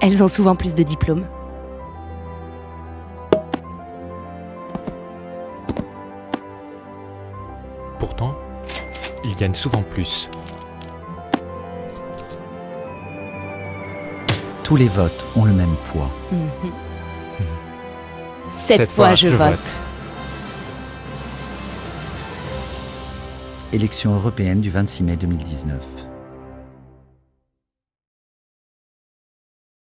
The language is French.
Elles ont souvent plus de diplômes. Pourtant, ils gagnent souvent plus. Tous les votes ont le même poids. Mhm. Cette, fois, je, vote. Élection européenne du 26 mai 2019.